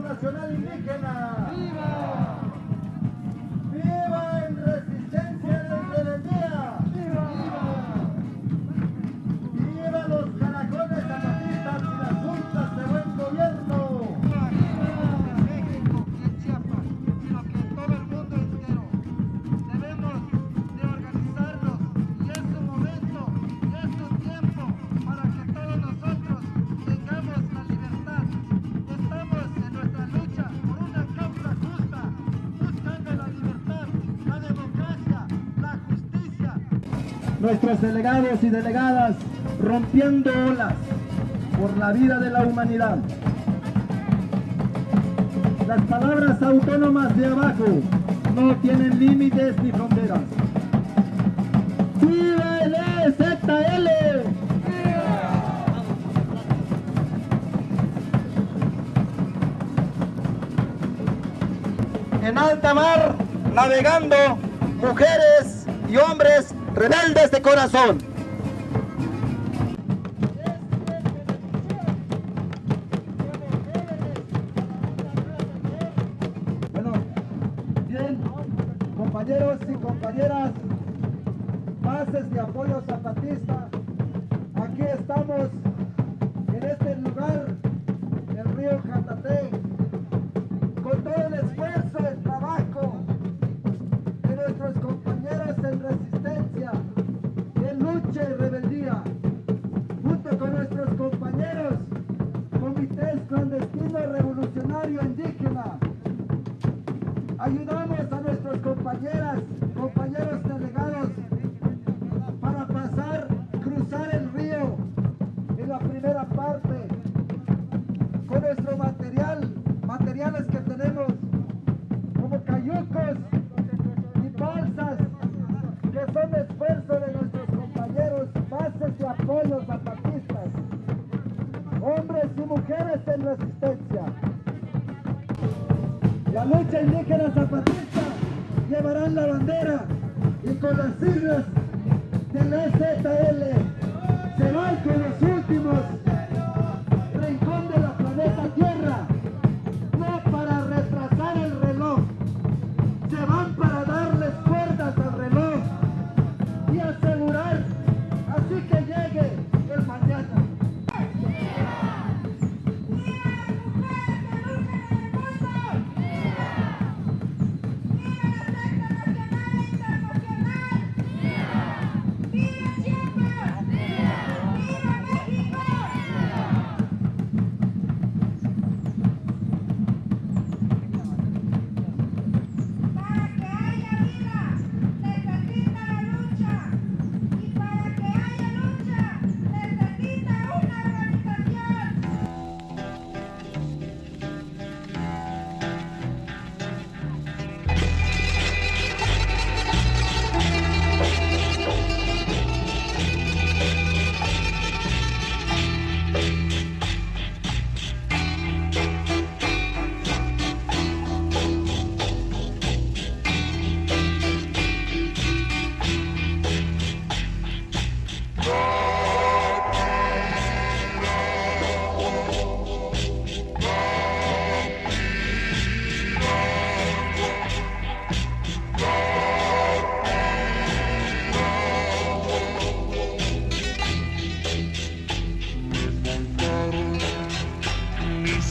Nacional Indígena. ¡Viva! ¡Viva Nuestros delegados y delegadas rompiendo olas por la vida de la humanidad. Las palabras autónomas de abajo no tienen límites ni fronteras. ¡Viva el EZL! En alta mar, navegando, mujeres y hombres rebeldes de corazón. Bueno, bien, compañeros y compañeras, bases de apoyo zapatista, aquí estamos en este lugar, el río Jatate, con todo el esfuerzo, que tenemos como cayucos y balsas que son esfuerzo de nuestros compañeros, bases de apoyo zapatistas, hombres y mujeres en resistencia. La lucha indígena zapatista llevarán la bandera y con las siglas del EZL se van con los últimos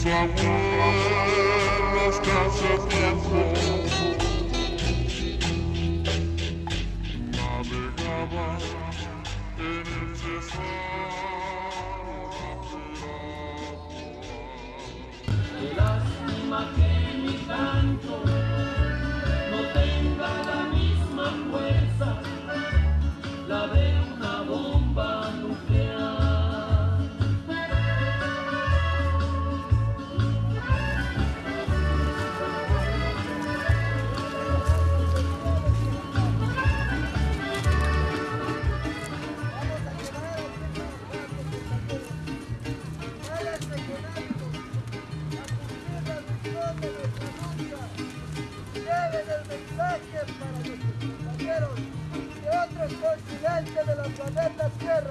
my world, I've got. Continentes de la planeta Tierra.